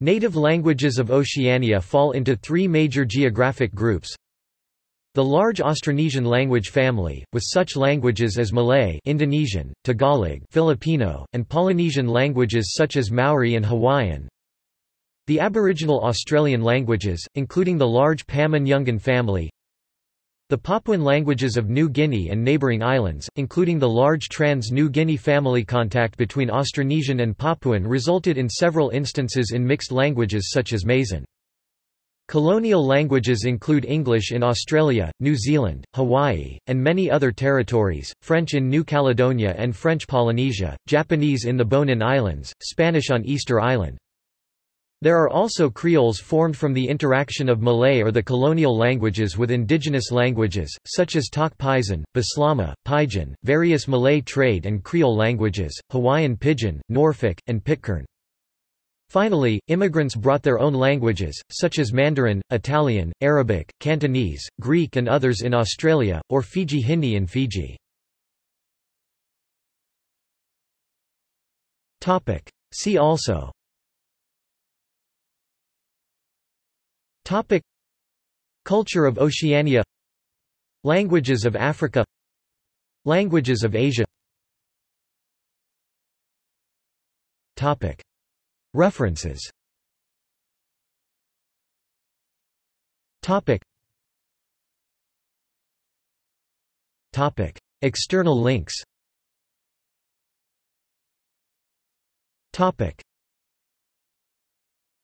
Native languages of Oceania fall into three major geographic groups. The large Austronesian language family, with such languages as Malay Indonesian, Tagalog Filipino, and Polynesian languages such as Maori and Hawaiian. The Aboriginal Australian languages, including the large Pama-Nyungan family. The Papuan languages of New Guinea and neighbouring islands, including the large Trans-New Guinea family contact between Austronesian and Papuan resulted in several instances in mixed languages such as Maisin. Colonial languages include English in Australia, New Zealand, Hawaii, and many other territories, French in New Caledonia and French Polynesia, Japanese in the Bonin Islands, Spanish on Easter Island. There are also creoles formed from the interaction of Malay or the colonial languages with indigenous languages, such as Tok Pisin, Bislama, Pidgin, various Malay trade and creole languages, Hawaiian Pidgin, Norfolk, and Pitcairn. Finally, immigrants brought their own languages, such as Mandarin, Italian, Arabic, Cantonese, Greek and others in Australia, or Fiji Hindi in Fiji. See also Topic. Culture of Oceania. Languages of Africa. Languages of Asia. Topic. References. Topic. Topic. External links. Topic